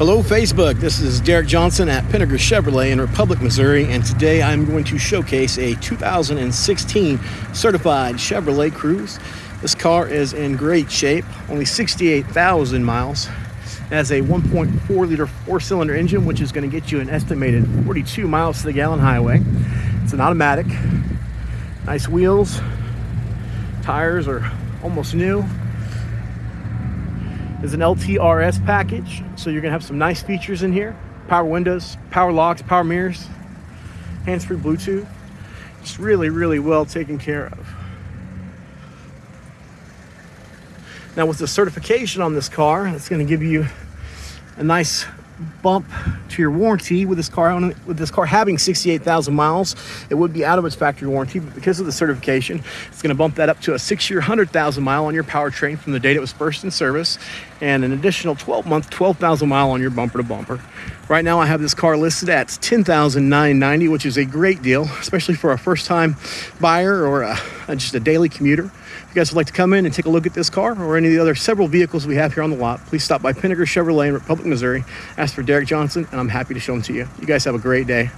Hello, Facebook. This is Derek Johnson at Pinegar Chevrolet in Republic, Missouri, and today I'm going to showcase a 2016 certified Chevrolet Cruze. This car is in great shape, only 68,000 miles. It has a 1.4 liter four cylinder engine, which is going to get you an estimated 42 miles to the gallon highway. It's an automatic. Nice wheels. Tires are almost new is an LTRS package. So you're gonna have some nice features in here. Power windows, power locks, power mirrors, hands-free Bluetooth. It's really, really well taken care of. Now with the certification on this car, it's gonna give you a nice bump to your warranty with this car on with this car having 68,000 miles it would be out of its factory warranty but because of the certification it's going to bump that up to a six-year 100,000 mile on your powertrain from the date it was first in service and an additional 12 month 12,000 mile on your bumper to bumper right now I have this car listed at 10,990 which is a great deal especially for a first time buyer or a, just a daily commuter if you guys would like to come in and take a look at this car or any of the other several vehicles we have here on the lot, please stop by Pinegar Chevrolet in Republic, Missouri. Ask for Derek Johnson, and I'm happy to show them to you. You guys have a great day.